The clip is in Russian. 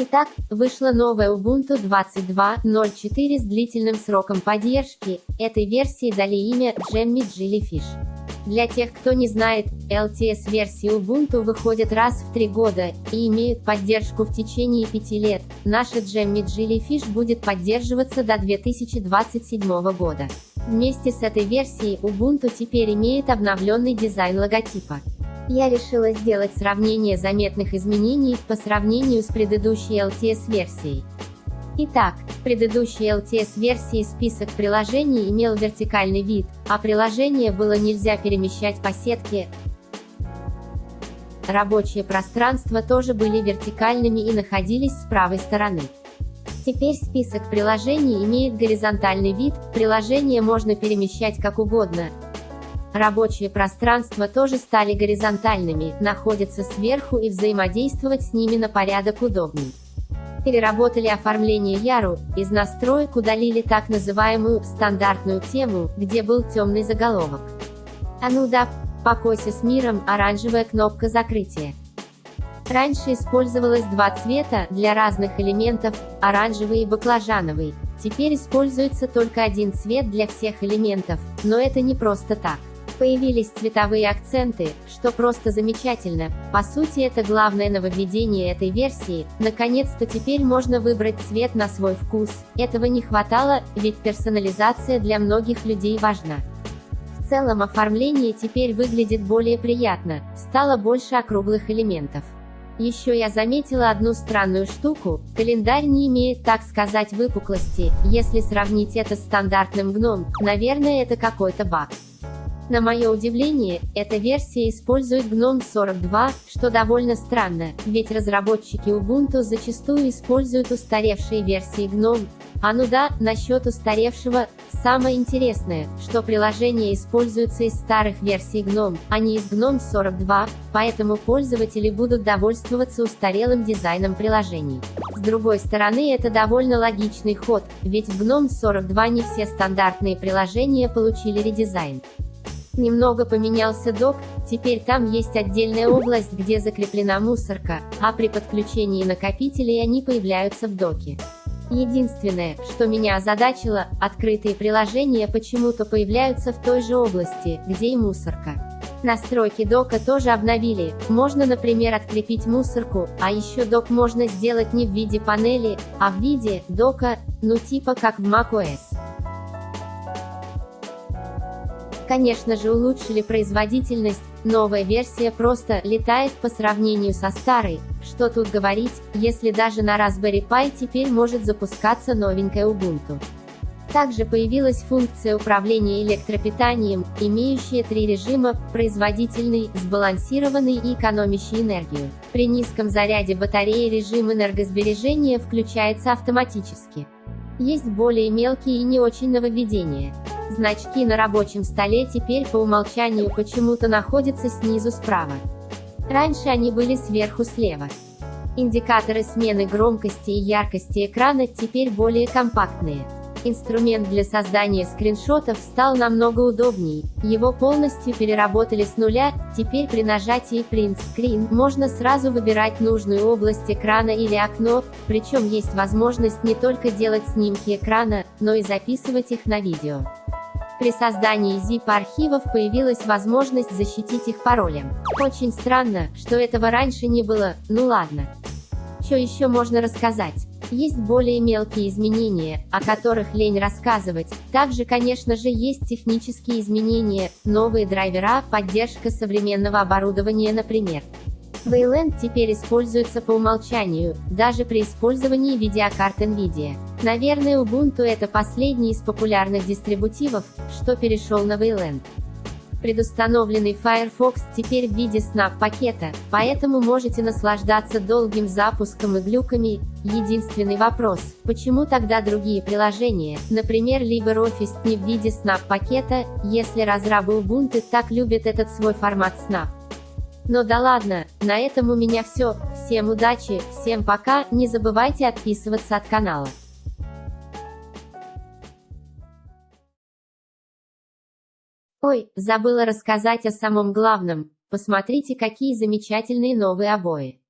Итак, вышла новая Ubuntu 22.04 с длительным сроком поддержки. Этой версии дали имя Jammy Jellyfish. Для тех, кто не знает, LTS-версии Ubuntu выходят раз в три года и имеют поддержку в течение пяти лет. Наша Jammy Jellyfish будет поддерживаться до 2027 года. Вместе с этой версией Ubuntu теперь имеет обновленный дизайн логотипа я решила сделать сравнение заметных изменений по сравнению с предыдущей LTS-версией. Итак, в предыдущей LTS-версии список приложений имел вертикальный вид, а приложение было нельзя перемещать по сетке. Рабочие пространства тоже были вертикальными и находились с правой стороны. Теперь список приложений имеет горизонтальный вид, приложение можно перемещать как угодно, Рабочие пространства тоже стали горизонтальными, находятся сверху и взаимодействовать с ними на порядок удобней. Переработали оформление Яру, из настроек удалили так называемую «стандартную тему», где был темный заголовок. А ну да, покойся с миром, оранжевая кнопка закрытия. Раньше использовалось два цвета, для разных элементов, оранжевый и баклажановый. Теперь используется только один цвет для всех элементов, но это не просто так. Появились цветовые акценты, что просто замечательно. По сути это главное нововведение этой версии. Наконец-то теперь можно выбрать цвет на свой вкус. Этого не хватало, ведь персонализация для многих людей важна. В целом оформление теперь выглядит более приятно, стало больше округлых элементов. Еще я заметила одну странную штуку, календарь не имеет, так сказать, выпуклости, если сравнить это с стандартным гном, наверное это какой-то баг. На мое удивление, эта версия использует GNOME 42, что довольно странно, ведь разработчики Ubuntu зачастую используют устаревшие версии GNOME. А ну да, насчет устаревшего, самое интересное, что приложение используется из старых версий GNOME, а не из GNOME 42, поэтому пользователи будут довольствоваться устарелым дизайном приложений. С другой стороны это довольно логичный ход, ведь в GNOME 42 не все стандартные приложения получили редизайн. Немного поменялся док, теперь там есть отдельная область, где закреплена мусорка, а при подключении накопителей они появляются в доке. Единственное, что меня озадачило, открытые приложения почему-то появляются в той же области, где и мусорка. Настройки дока тоже обновили, можно например открепить мусорку, а еще док можно сделать не в виде панели, а в виде дока, ну типа как в macOS. Конечно же улучшили производительность, новая версия просто летает по сравнению со старой, что тут говорить, если даже на Raspberry Pi теперь может запускаться новенькая Ubuntu. Также появилась функция управления электропитанием, имеющая три режима – производительный, сбалансированный и экономящий энергию. При низком заряде батареи режим энергосбережения включается автоматически. Есть более мелкие и не очень нововведения. Значки на рабочем столе теперь по умолчанию почему-то находятся снизу справа. Раньше они были сверху слева. Индикаторы смены громкости и яркости экрана теперь более компактные. Инструмент для создания скриншотов стал намного удобней. Его полностью переработали с нуля, теперь при нажатии Print Screen можно сразу выбирать нужную область экрана или окно, причем есть возможность не только делать снимки экрана, но и записывать их на видео. При создании zip-архивов появилась возможность защитить их паролем. Очень странно, что этого раньше не было, ну ладно. Что еще можно рассказать? Есть более мелкие изменения, о которых лень рассказывать. Также, конечно же, есть технические изменения, новые драйвера, поддержка современного оборудования, например. Wayland теперь используется по умолчанию, даже при использовании видеокарт NVIDIA. Наверное Ubuntu это последний из популярных дистрибутивов, что перешел на Wayland. Предустановленный Firefox теперь в виде Snap-пакета, поэтому можете наслаждаться долгим запуском и глюками. Единственный вопрос, почему тогда другие приложения, например LibreOffice не в виде Snap-пакета, если разрабы Ubuntu так любят этот свой формат Snap? Но да ладно, на этом у меня все, всем удачи, всем пока, не забывайте отписываться от канала. Ой, забыла рассказать о самом главном, посмотрите какие замечательные новые обои.